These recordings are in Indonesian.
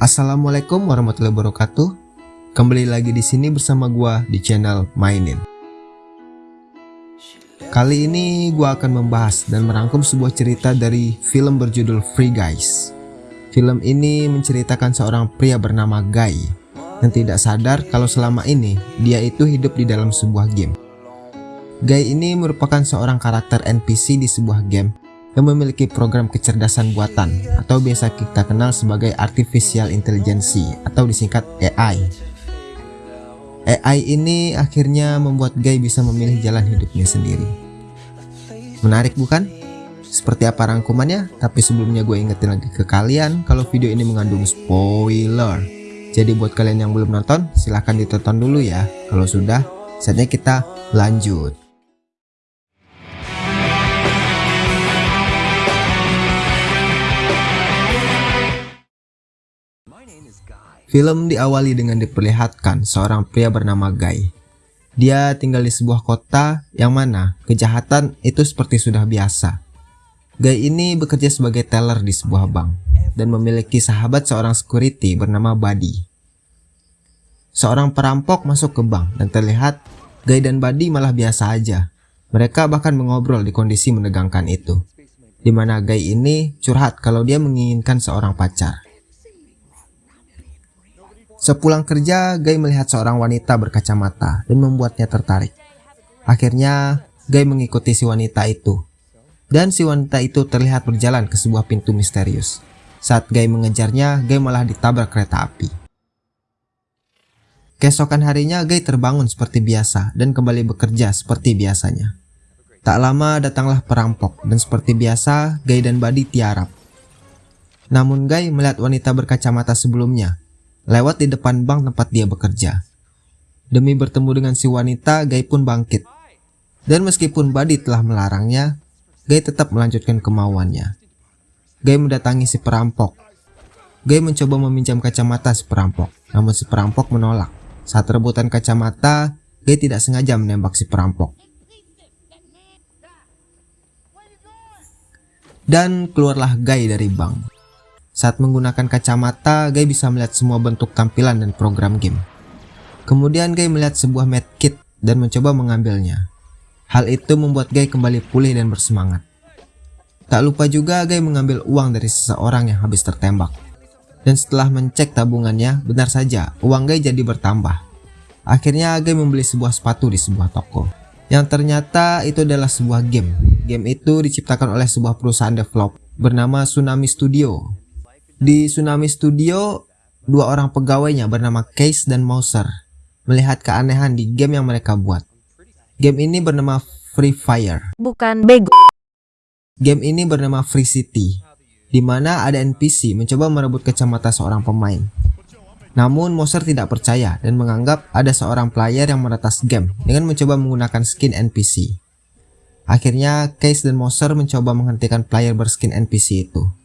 Assalamualaikum warahmatullahi wabarakatuh. Kembali lagi di sini bersama gua di channel Mainin. Kali ini gua akan membahas dan merangkum sebuah cerita dari film berjudul Free Guys. Film ini menceritakan seorang pria bernama Guy yang tidak sadar kalau selama ini dia itu hidup di dalam sebuah game. Guy ini merupakan seorang karakter NPC di sebuah game yang memiliki program kecerdasan buatan atau biasa kita kenal sebagai Artificial Intelligence atau disingkat AI. AI ini akhirnya membuat Guy bisa memilih jalan hidupnya sendiri. Menarik bukan? Seperti apa rangkumannya? Tapi sebelumnya gue ingetin lagi ke kalian kalau video ini mengandung spoiler. Jadi buat kalian yang belum nonton, silahkan ditonton dulu ya. Kalau sudah, saatnya kita lanjut. Film diawali dengan diperlihatkan seorang pria bernama Guy. Dia tinggal di sebuah kota yang mana kejahatan itu seperti sudah biasa. Guy ini bekerja sebagai teller di sebuah bank dan memiliki sahabat seorang security bernama Buddy. Seorang perampok masuk ke bank dan terlihat Guy dan Buddy malah biasa aja. Mereka bahkan mengobrol di kondisi menegangkan itu. Di mana Guy ini curhat kalau dia menginginkan seorang pacar. Sepulang kerja, Guy melihat seorang wanita berkacamata dan membuatnya tertarik. Akhirnya, Guy mengikuti si wanita itu. Dan si wanita itu terlihat berjalan ke sebuah pintu misterius. Saat Guy mengejarnya, Guy malah ditabrak kereta api. Keesokan harinya, Guy terbangun seperti biasa dan kembali bekerja seperti biasanya. Tak lama datanglah perampok dan seperti biasa, Guy dan Buddy tiarap. Namun Guy melihat wanita berkacamata sebelumnya lewat di depan bank tempat dia bekerja. Demi bertemu dengan si wanita, Guy pun bangkit. Dan meskipun Buddy telah melarangnya, Guy tetap melanjutkan kemauannya. Guy mendatangi si perampok. Guy mencoba meminjam kacamata si perampok, namun si perampok menolak. Saat rebutan kacamata, Guy tidak sengaja menembak si perampok. Dan keluarlah Guy dari bank. Saat menggunakan kacamata, Guy bisa melihat semua bentuk tampilan dan program game. Kemudian Guy melihat sebuah medkit dan mencoba mengambilnya. Hal itu membuat Guy kembali pulih dan bersemangat. Tak lupa juga Guy mengambil uang dari seseorang yang habis tertembak. Dan setelah mencek tabungannya, benar saja uang Guy jadi bertambah. Akhirnya Guy membeli sebuah sepatu di sebuah toko. Yang ternyata itu adalah sebuah game. Game itu diciptakan oleh sebuah perusahaan develop bernama Tsunami Studio di Tsunami Studio, dua orang pegawainya bernama Case dan Mouser melihat keanehan di game yang mereka buat. Game ini bernama Free Fire. Bukan bego. Game ini bernama Free City, di mana ada NPC mencoba merebut kacamata seorang pemain. Namun Moser tidak percaya dan menganggap ada seorang player yang meretas game dengan mencoba menggunakan skin NPC. Akhirnya Case dan Moser mencoba menghentikan player berskin NPC itu.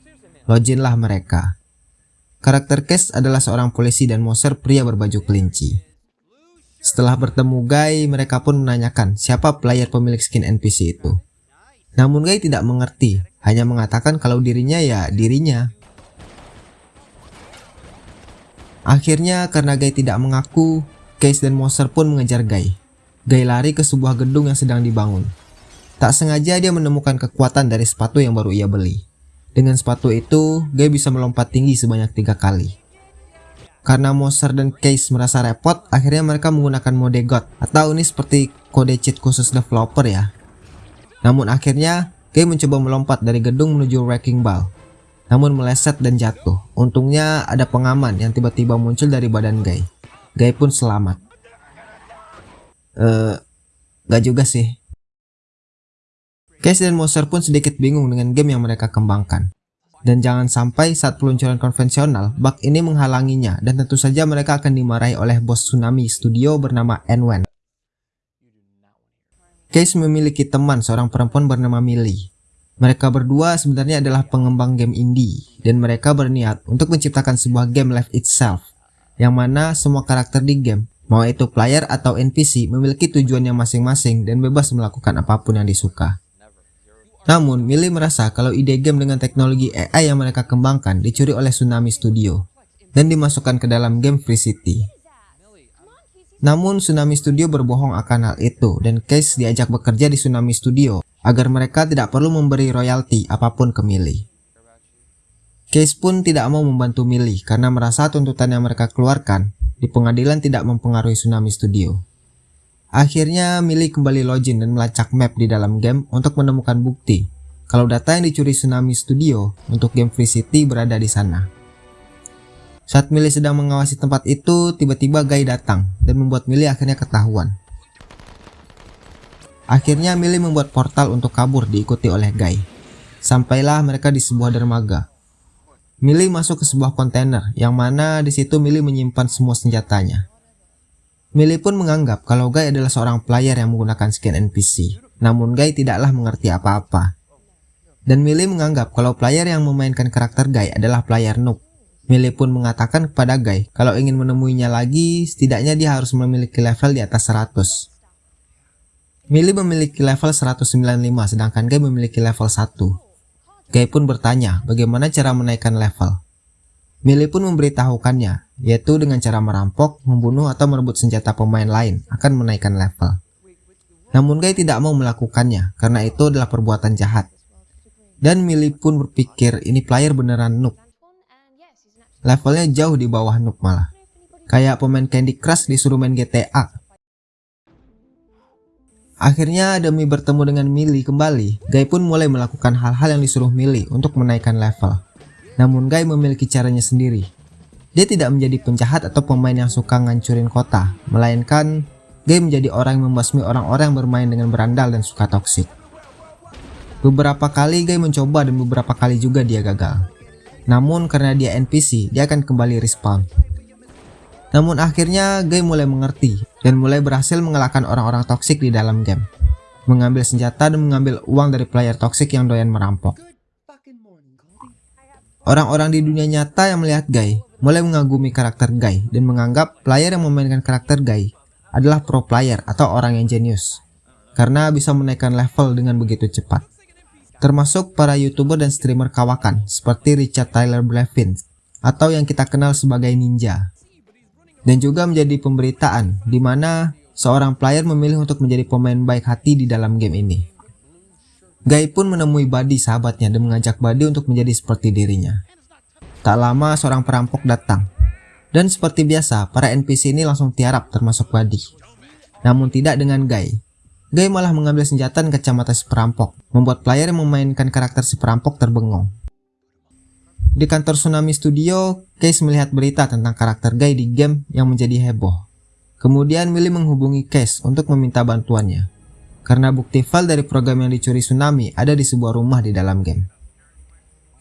Loginlah mereka. Karakter Case adalah seorang polisi dan Moser pria berbaju kelinci. Setelah bertemu Guy, mereka pun menanyakan siapa player pemilik skin NPC itu. Namun Guy tidak mengerti, hanya mengatakan kalau dirinya ya dirinya. Akhirnya karena Guy tidak mengaku, Case dan Moser pun mengejar Guy. Guy lari ke sebuah gedung yang sedang dibangun. Tak sengaja dia menemukan kekuatan dari sepatu yang baru ia beli. Dengan sepatu itu, Guy bisa melompat tinggi sebanyak tiga kali. Karena Moser dan Case merasa repot, akhirnya mereka menggunakan mode God atau ini seperti kode cheat khusus developer ya. Namun akhirnya, Guy mencoba melompat dari gedung menuju Wrecking Ball. Namun meleset dan jatuh. Untungnya ada pengaman yang tiba-tiba muncul dari badan Guy. Guy pun selamat. Eh, uh, gak juga sih. Case dan Moser pun sedikit bingung dengan game yang mereka kembangkan. Dan jangan sampai saat peluncuran konvensional, bug ini menghalanginya dan tentu saja mereka akan dimarahi oleh bos Tsunami Studio bernama Enwen. Case memiliki teman seorang perempuan bernama Millie. Mereka berdua sebenarnya adalah pengembang game indie dan mereka berniat untuk menciptakan sebuah game live itself yang mana semua karakter di game, mau itu player atau NPC memiliki tujuannya masing-masing dan bebas melakukan apa pun yang disuka. Namun, Millie merasa kalau ide game dengan teknologi AI yang mereka kembangkan dicuri oleh Tsunami Studio. dan dimasukkan ke dalam game Free City. Namun Tsunami Studio berbohong akan hal itu dan Case diajak bekerja di Tsunami Studio agar mereka tidak perlu memberi royalti apa pun ke Millie. Case pun tidak mau membantu Millie karena merasa tuntutan yang mereka keluarkan di pengadilan tidak mempengaruhi Tsunami Studio. Akhirnya Millie kembali login dan melacak map di dalam game untuk menemukan bukti kalau data yang dicuri Tsunami Studio untuk game Free City berada di sana. Saat Millie sedang mengawasi tempat itu, tiba-tiba Guy datang dan membuat Millie akhirnya ketahuan. Akhirnya Millie membuat portal untuk kabur diikuti oleh Guy. Sampailah mereka di sebuah dermaga. Millie masuk ke sebuah kontainer yang mana di situ Millie menyimpan semua senjatanya. Millie pun menganggap kalau Guy adalah seorang player yang menggunakan skin NPC. Namun Guy tidaklah mengerti apa-apa. Dan Millie menganggap kalau player yang memainkan karakter Guy adalah player noob Millie pun mengatakan kepada Guy kalau ingin menemuinya lagi, setidaknya dia harus memiliki level di atas 100. Millie memiliki level 195 sedangkan Guy memiliki level 1. Guy pun bertanya bagaimana cara menaikkan level. Millie pun memberitahukannya, yaitu dengan cara merampok, membunuh atau merebut senjata pemain lain akan menaikkan level. Namun Guy tidak mau melakukannya karena itu adalah perbuatan jahat. Dan Millie pun berpikir ini player beneran noob levelnya jauh di bawah Noob malah. Kayak pemain Candy Crush disuruh main GTA. Akhirnya demi bertemu dengan Millie kembali, Guy pun mulai melakukan hal-hal yang disuruh Millie untuk menaikkan level. Namun Guy memiliki caranya sendiri. Dia tidak menjadi penjahat atau pemain yang suka ngancurin kota, melainkan Guy menjadi orang yang membasmi orang-orang yang bermain dengan berandal dan suka toksik. Beberapa kali Guy mencoba dan beberapa kali juga dia gagal. Namun karena dia NPC, dia akan kembali respawn. Namun akhirnya Guy mulai mengerti dan mulai berhasil mengalahkan orang-orang toksik di dalam game. Mengambil senjata dan mengambil uang dari player toksik yang doyan merampok. Orang-orang di dunia nyata yang melihat Guy mulai mengagumi karakter Guy dan menganggap player yang memainkan karakter Guy adalah pro player atau orang yang jenius karena bisa menaikkan level dengan begitu cepat termasuk para youtuber dan streamer kawakan seperti Richard Tyler Blevins atau yang kita kenal sebagai Ninja. Dan juga menjadi pemberitaan di mana seorang player memilih untuk menjadi pemain baik hati di dalam game ini. Guy pun menemui Buddy sahabatnya dan mengajak Buddy untuk menjadi seperti dirinya. Tak lama seorang perampok datang. Dan seperti biasa, para NPC ini langsung tiarap termasuk Buddy. Namun tidak dengan Guy, Guy malah mengambil senjata dan kacamata si perampok, membuat player yang memainkan karakter si perampok terbengong. Di kantor Tsunami Studio, Case melihat berita tentang karakter Guy di game yang menjadi heboh. Kemudian Millie menghubungi Case untuk meminta bantuannya, karena bukti file dari program yang dicuri Tsunami ada di sebuah rumah di dalam game.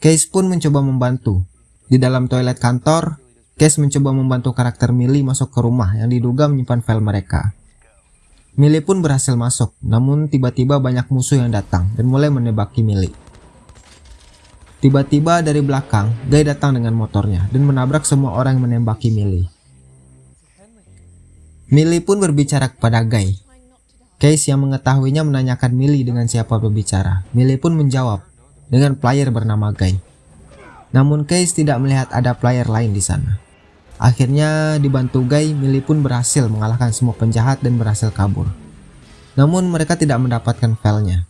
Case pun mencoba membantu. Di dalam toilet kantor, Case mencoba membantu karakter Millie masuk ke rumah yang diduga menyimpan file mereka. Millie pun berhasil masuk, namun tiba-tiba banyak musuh yang datang dan mulai menebaki Millie. Tiba-tiba dari belakang, Guy datang dengan motornya dan menabrak semua orang yang menembaki Millie. Millie pun berbicara kepada Guy. Case yang mengetahuinya menanyakan Millie dengan siapa berbicara. Millie pun menjawab dengan player bernama Guy. Namun Case tidak melihat ada player lain di sana. Akhirnya dibantu Guy, Millie pun berhasil mengalahkan semua penjahat dan berhasil kabur. Namun mereka tidak mendapatkan filenya.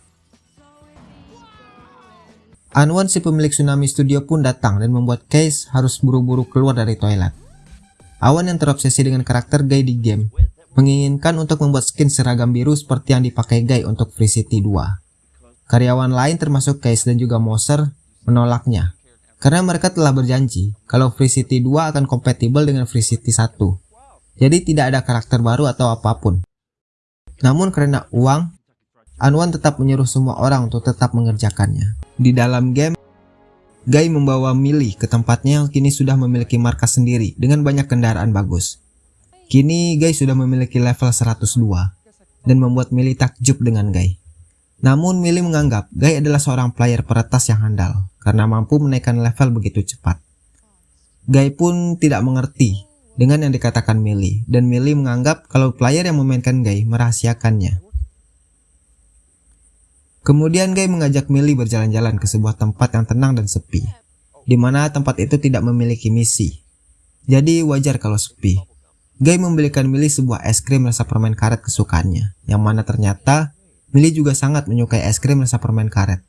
Anwan si pemilik Tsunami Studio pun datang dan membuat Case harus buru-buru keluar dari toilet. Awan yang terobsesi dengan karakter Guy di game menginginkan untuk membuat skin seragam biru seperti yang dipakai Guy untuk Free City 2. Karyawan lain termasuk Case dan juga Moser menolaknya karena mereka telah berjanji kalau Free City 2 akan kompatibel dengan Free City 1. Jadi tidak ada karakter baru atau apa pun. Namun karena uang, Anwan tetap menyuruh semua orang untuk tetap mengerjakannya. Di dalam game, Guy membawa Millie ke tempatnya yang kini sudah memiliki markas sendiri dengan banyak kendaraan bagus. Kini Guy sudah memiliki level 102 dan membuat Millie takjub dengan Guy. Namun Millie menganggap Guy adalah seorang player peretas yang handal karena mampu menaikkan level begitu cepat. Guy pun tidak mengerti dengan yang dikatakan Millie, dan Millie menganggap kalau player yang memainkan Guy merahasiakannya. Kemudian Guy mengajak Millie berjalan-jalan ke sebuah tempat yang tenang dan sepi, di mana tempat itu tidak memiliki misi. Jadi wajar kalau sepi. Guy membelikan Millie sebuah es krim rasa permen karet kesukaannya, yang mana ternyata Millie juga sangat menyukai es krim rasa permen karet,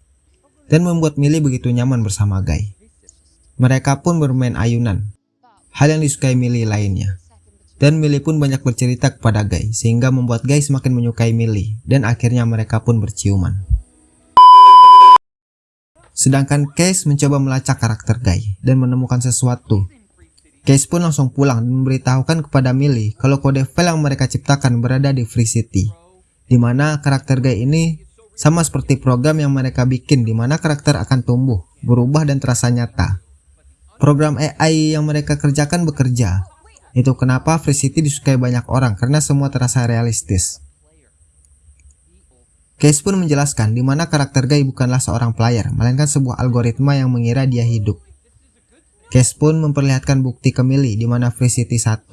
dan membuat Millie begitu nyaman bersama Guy. Mereka pun bermain ayunan, hal yang disukai Millie lainnya. Dan Millie pun banyak bercerita kepada Guy, sehingga membuat Guy semakin menyukai Millie, dan akhirnya mereka pun berciuman. Sedangkan Case mencoba melacak karakter Guy, dan menemukan sesuatu Case pun langsung pulang dan memberitahukan kepada Millie kalau kode file yang mereka ciptakan berada di Free City, di mana karakter Guy ini sama seperti program yang mereka bikin di mana karakter akan tumbuh, berubah dan terasa nyata. Program AI yang mereka kerjakan bekerja. Itu kenapa Free City disukai banyak orang karena semua terasa realistis. Case pun menjelaskan di mana karakter Guy bukanlah seorang player, melainkan sebuah algoritma yang mengira dia hidup. Case pun memperlihatkan bukti ke Millie di mana Free City 1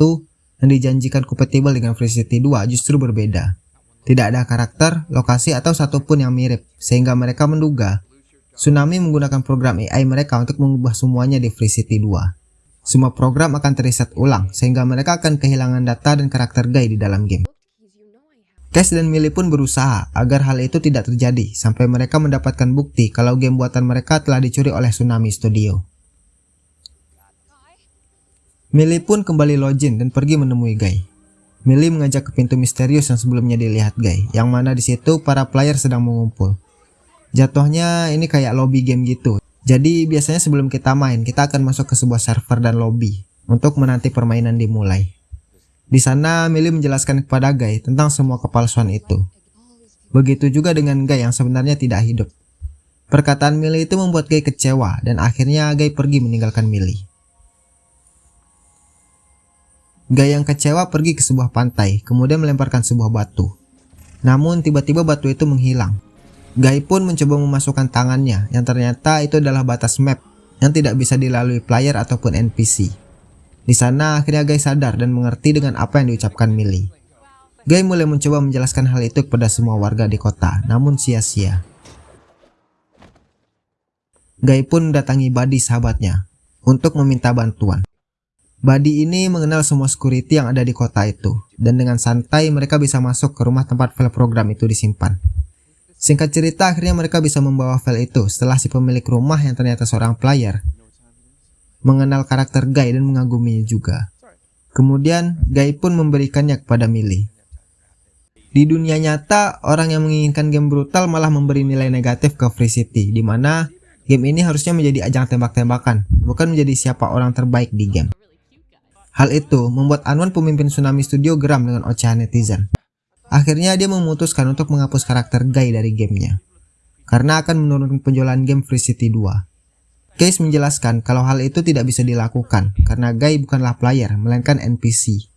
yang dijanjikan kompatibel dengan Free City 2 justru berbeda. Tidak ada karakter, lokasi, atau satupun yang mirip, sehingga mereka menduga Tsunami menggunakan program AI mereka untuk mengubah semuanya di Free City 2. Semua program akan terreset ulang, sehingga mereka akan kehilangan data dan karakter Guy di dalam game. Cash dan Millie pun berusaha agar hal itu tidak terjadi, sampai mereka mendapatkan bukti kalau game buatan mereka telah dicuri oleh Tsunami Studio. Millie pun kembali login dan pergi menemui Guy. Millie mengajak ke pintu misterius yang sebelumnya dilihat Guy, yang mana di situ para player sedang mengumpul. Jatuhnya ini kayak lobby game gitu. Jadi biasanya sebelum kita main, kita akan masuk ke sebuah server dan lobby untuk menanti permainan dimulai. Di sana Millie menjelaskan kepada Guy tentang semua kepalsuan itu. Begitu juga dengan Guy yang sebenarnya tidak hidup. Perkataan Millie itu membuat Guy kecewa dan akhirnya Guy pergi meninggalkan Millie. Guy yang kecewa pergi ke sebuah pantai, kemudian melemparkan sebuah batu. Namun tiba-tiba batu itu menghilang. Guy pun mencoba memasukkan tangannya, yang ternyata itu adalah batas map yang tidak bisa dilalui player ataupun NPC. Di sana akhirnya Guy sadar dan mengerti dengan apa yang diucapkan Millie. Guy mulai mencoba menjelaskan hal itu kepada semua warga di kota, namun sia-sia. Guy pun mendatangi Buddy sahabatnya untuk meminta bantuan. Buddy ini mengenal semua security yang ada di kota itu, dan dengan santai mereka bisa masuk ke rumah tempat file program itu disimpan. Singkat cerita, akhirnya mereka bisa membawa file itu setelah si pemilik rumah yang ternyata seorang player mengenal karakter Guy dan mengaguminya juga. Kemudian, Guy pun memberikannya kepada Millie. Di dunia nyata, orang yang menginginkan game brutal malah memberi nilai negatif ke Free City, di mana game ini harusnya menjadi ajang tembak-tembakan, bukan menjadi siapa orang terbaik di game. Hal itu membuat Anwan pemimpin Tsunami Studio geram dengan ocehan netizen. Akhirnya dia memutuskan untuk menghapus karakter Guy dari gamenya. Karena akan menurunkan penjualan game Free City 2. Case menjelaskan kalau hal itu tidak bisa dilakukan karena Guy bukanlah player melainkan NPC.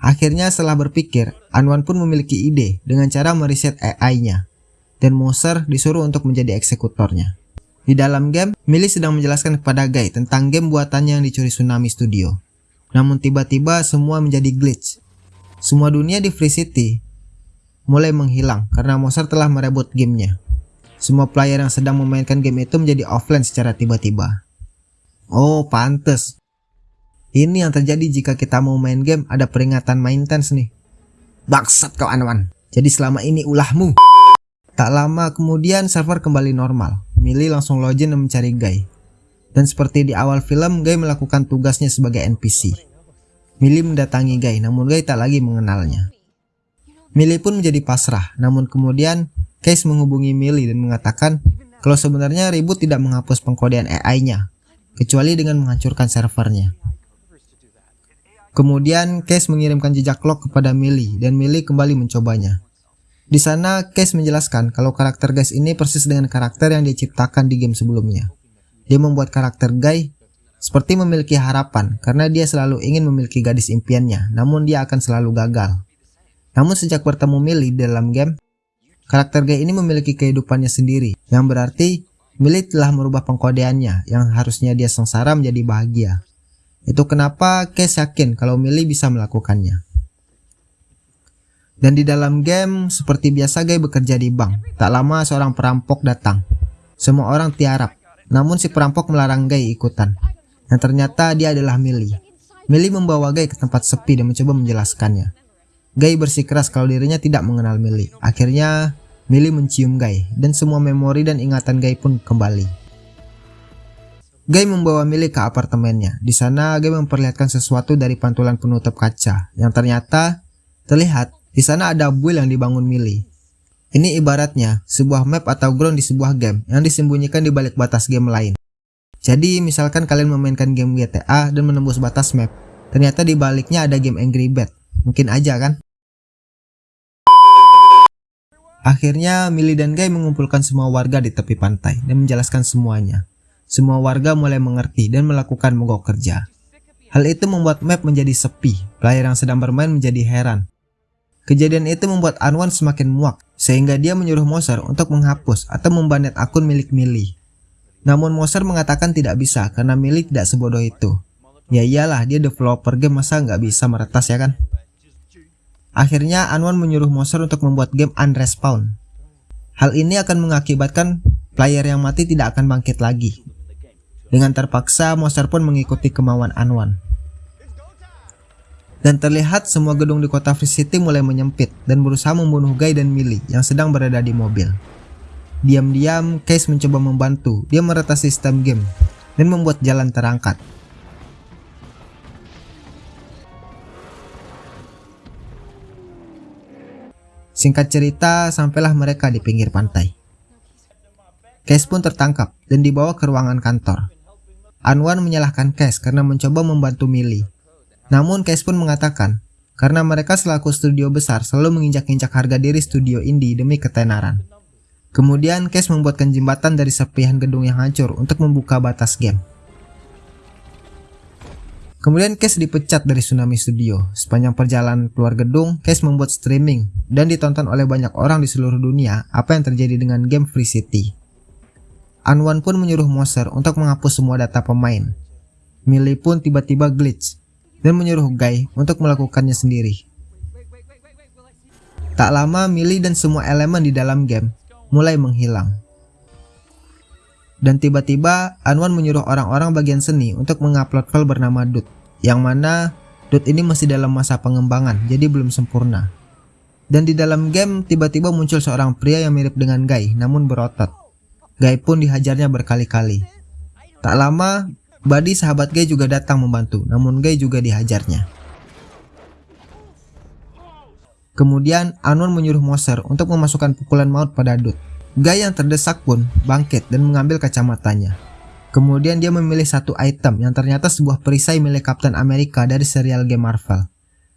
Akhirnya setelah berpikir, Anwan pun memiliki ide dengan cara mereset AI-nya. Dan Moser disuruh untuk menjadi eksekutornya. Di dalam game, Millie sedang menjelaskan kepada Guy tentang game buatannya yang dicuri Tsunami Studio. Namun tiba-tiba semua menjadi glitch. Semua dunia di Free City mulai menghilang karena Mozart telah merebut gamenya. Semua player yang sedang memainkan game itu menjadi offline secara tiba-tiba. Oh, pantes. Ini yang terjadi jika kita mau main game ada peringatan maintenance nih. Baksat kau Anwan. Jadi selama ini ulahmu. Tak lama kemudian server kembali normal. Millie langsung login dan mencari Guy. Dan seperti di awal film, Guy melakukan tugasnya sebagai NPC. Millie mendatangi Guy, namun Guy tak lagi mengenalnya. Millie pun menjadi pasrah, namun kemudian Case menghubungi Millie dan mengatakan kalau sebenarnya ribut tidak menghapus pengkodean AI-nya, kecuali dengan menghancurkan servernya. Kemudian Case mengirimkan jejak log kepada Millie dan Millie kembali mencobanya. Di sana Case menjelaskan kalau karakter Guys ini persis dengan karakter yang diciptakan di game sebelumnya. Dia membuat karakter Guy seperti memiliki harapan karena dia selalu ingin memiliki gadis impiannya, namun dia akan selalu gagal. Namun sejak bertemu Millie dalam game, karakter Guy ini memiliki kehidupannya sendiri, yang berarti Millie telah merubah pengkodeannya yang harusnya dia sengsara menjadi bahagia. Itu kenapa Case yakin kalau Millie bisa melakukannya. Dan di dalam game, seperti biasa Guy bekerja di bank. Tak lama seorang perampok datang. Semua orang tiarap namun si perampok melarang Guy ikutan. Yang ternyata dia adalah Millie. Millie membawa Guy ke tempat sepi dan mencoba menjelaskannya. Guy bersikeras kalau dirinya tidak mengenal Millie. Akhirnya, Millie mencium Guy, dan semua memori dan ingatan Guy pun kembali. Guy membawa Millie ke apartemennya. Di sana, Guy memperlihatkan sesuatu dari pantulan penutup kaca, yang ternyata terlihat di sana ada buil yang dibangun Millie. Ini ibaratnya sebuah map atau ground di sebuah game yang disembunyikan di balik batas game lain. Jadi misalkan kalian memainkan game GTA dan menembus batas map, ternyata di baliknya ada game Angry Bird. Mungkin aja kan? Akhirnya Millie dan Guy mengumpulkan semua warga di tepi pantai dan menjelaskan semuanya. Semua warga mulai mengerti dan melakukan mogok kerja. Hal itu membuat map menjadi sepi, player yang sedang bermain menjadi heran Kejadian itu membuat Anwan semakin muak, sehingga dia menyuruh Moser untuk menghapus atau membanet akun milik Millie. Namun Moser mengatakan tidak bisa karena Millie tidak sebodoh itu. Ya iyalah dia developer game masa nggak bisa meretas ya kan? Akhirnya Anwan menyuruh Moser untuk membuat game unrespawn. Hal ini akan mengakibatkan player yang mati tidak akan bangkit lagi. Dengan terpaksa Moser pun mengikuti kemauan Anwan. Dan terlihat semua gedung di kota Free City mulai menyempit dan berusaha membunuh Guy dan Millie yang sedang berada di mobil. Diam-diam, Case mencoba membantu. Dia meretas sistem game dan membuat jalan terangkat. Singkat cerita, sampailah mereka di pinggir pantai. Case pun tertangkap dan dibawa ke ruangan kantor. Anwan menyalahkan Case karena mencoba membantu Millie namun Case pun mengatakan, karena mereka selaku studio besar selalu menginjak-injak harga diri studio indie demi ketenaran. Kemudian Case membuatkan jembatan dari serpihan gedung yang hancur untuk membuka batas game. Kemudian Case dipecat dari Tsunami Studio. Sepanjang perjalanan keluar gedung, Case membuat streaming dan ditonton oleh banyak orang di seluruh dunia apa yang terjadi dengan game Free City. Anwan pun menyuruh Moser untuk menghapus semua data pemain. Millie pun tiba-tiba glitch dan menyuruh Guy untuk melakukannya sendiri. Tak lama Millie dan semua elemen di dalam game mulai menghilang. Dan tiba-tiba Anwan menyuruh orang-orang bagian seni untuk mengupload file bernama Dut, yang mana Dut ini masih dalam masa pengembangan, jadi belum sempurna. Dan di dalam game tiba-tiba muncul seorang pria yang mirip dengan Guy, namun berotot. Guy pun dihajarnya berkali-kali. Tak lama, Buddy sahabat Guy juga datang membantu, namun Guy juga dihajarnya. Kemudian Anwar menyuruh Moser untuk memasukkan pukulan maut pada Dut. Guy yang terdesak pun bangkit dan mengambil kacamatanya. Kemudian dia memilih satu item yang ternyata sebuah perisai milik Captain America dari serial game Marvel.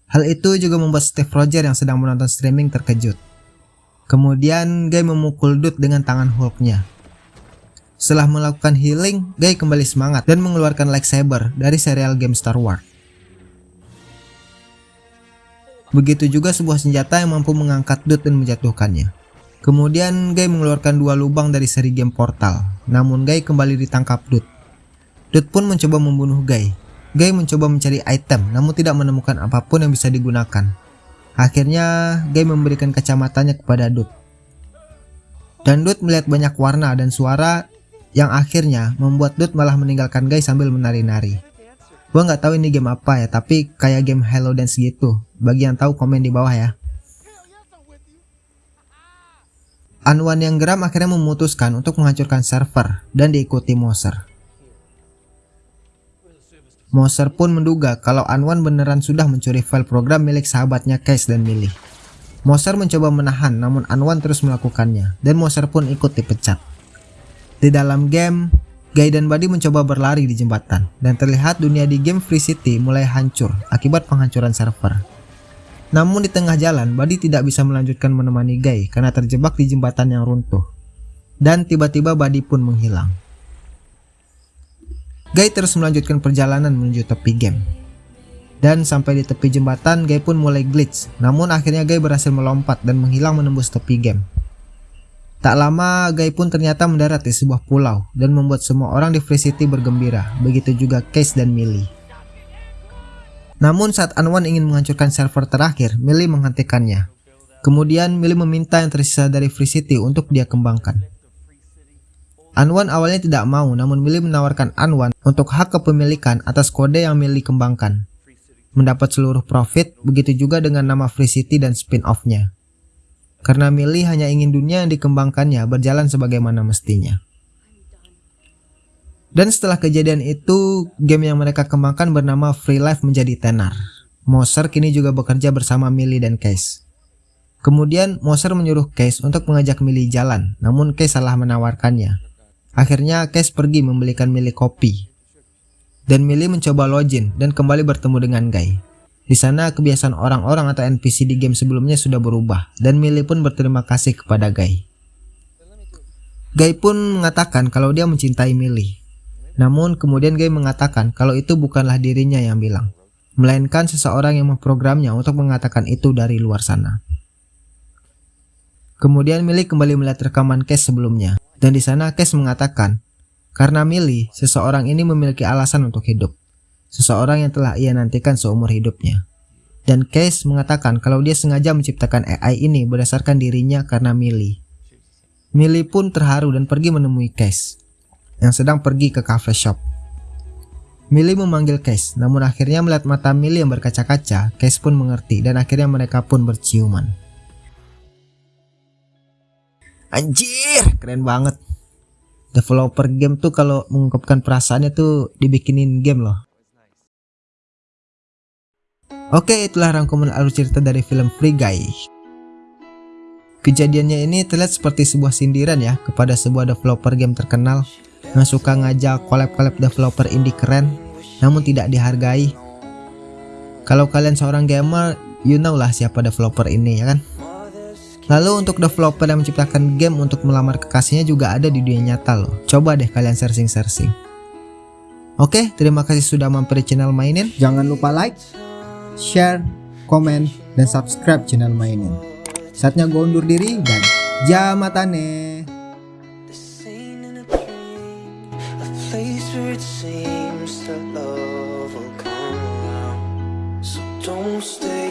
Hal itu juga membuat Steve Rogers yang sedang menonton streaming terkejut. Kemudian Guy memukul Dut dengan tangan Hulknya. Setelah melakukan healing, Guy kembali semangat dan mengeluarkan lightsaber dari serial game Star Wars. Begitu juga sebuah senjata yang mampu mengangkat Dut dan menjatuhkannya. Kemudian Guy mengeluarkan dua lubang dari seri game Portal, namun Guy kembali ditangkap Dut. Dut pun mencoba membunuh Guy. Guy mencoba mencari item namun tidak menemukan apa pun yang bisa digunakan. Akhirnya Guy memberikan kacamatanya kepada Dut. Dan Dut melihat banyak warna dan suara yang akhirnya membuat Dut malah meninggalkan Guy sambil menari-nari. Gua nggak tahu ini game apa ya, tapi kayak game Hello Dance gitu. Bagi yang tahu komen di bawah ya. Anwan yang geram akhirnya memutuskan untuk menghancurkan server dan diikuti Moser. Moser pun menduga kalau Anwan beneran sudah mencuri file program milik sahabatnya Case dan Millie. Moser mencoba menahan namun Anwan terus melakukannya dan Moser pun ikut dipecat. Di dalam game, Guy dan Buddy mencoba berlari di jembatan, dan terlihat dunia di game Free City mulai hancur akibat penghancuran server. Namun di tengah jalan, Buddy tidak bisa melanjutkan menemani Guy karena terjebak di jembatan yang runtuh. Dan tiba-tiba Buddy pun menghilang. Guy terus melanjutkan perjalanan menuju tepi game. Dan sampai di tepi jembatan, Guy pun mulai glitch. Namun akhirnya Guy berhasil melompat dan menghilang menembus tepi game. Tak lama, Guy pun ternyata mendarat di sebuah pulau dan membuat semua orang di Free City bergembira, begitu juga Case dan Millie. Namun saat Anwan ingin menghancurkan server terakhir, Millie menghentikannya. Kemudian Millie meminta yang tersisa dari Free City untuk dia kembangkan. Anwan awalnya tidak mau, namun Millie menawarkan Anwan untuk hak kepemilikan atas kode yang Millie kembangkan. mendapat seluruh profit, begitu juga dengan nama Free City dan spin-off-nya. Karena Millie hanya ingin dunia yang dikembangkannya berjalan sebagaimana mestinya. Dan setelah kejadian itu, game yang mereka kembangkan bernama Free Life menjadi tenar. Moser kini juga bekerja bersama Millie dan Case. Kemudian Moser menyuruh Case untuk mengajak Millie jalan, namun Case salah menawarkannya. Akhirnya Case pergi membelikan Millie kopi. Dan Millie mencoba login dan kembali bertemu dengan Guy. Di sana kebiasaan orang-orang atau NPC di game sebelumnya sudah berubah dan Millie pun berterima kasih kepada Guy. Guy pun mengatakan kalau dia mencintai Millie namun kemudian Guy mengatakan kalau itu bukanlah dirinya yang bilang, melainkan seseorang yang memprogramnya untuk mengatakan itu dari luar sana. Kemudian Millie kembali melihat rekaman Case sebelumnya, dan di sana Case mengatakan, karena Millie, seseorang ini memiliki alasan untuk hidup, seseorang yang telah ia nantikan seumur hidupnya. Dan Case mengatakan kalau dia sengaja menciptakan AI ini berdasarkan dirinya karena Millie. Millie pun terharu dan pergi menemui Case yang sedang pergi ke cafe shop. Millie memanggil Case, namun akhirnya melihat mata Millie yang berkaca-kaca, Case pun mengerti dan akhirnya mereka pun berciuman. Anjir, keren banget. Developer game tuh kalau mengungkapkan perasaannya tuh dibikinin game loh. Oke, itulah rangkuman alur cerita dari film Free Guy. Kejadiannya ini terlihat seperti sebuah sindiran ya kepada sebuah developer game terkenal yang suka ngajak collab-collab developer indie keren namun tidak dihargai. Kalau kalian seorang gamer, you know lah siapa developer ini ya kan? Lalu untuk developer yang menciptakan game untuk melamar kekasihnya juga ada di dunia nyata loh. Coba deh kalian searching-searching. Oke, terima kasih sudah mampir di channel Mainin. Jangan lupa like, share, komen, dan subscribe channel Mainin. Saatnya gue undur diri dan jamatane. don't stay.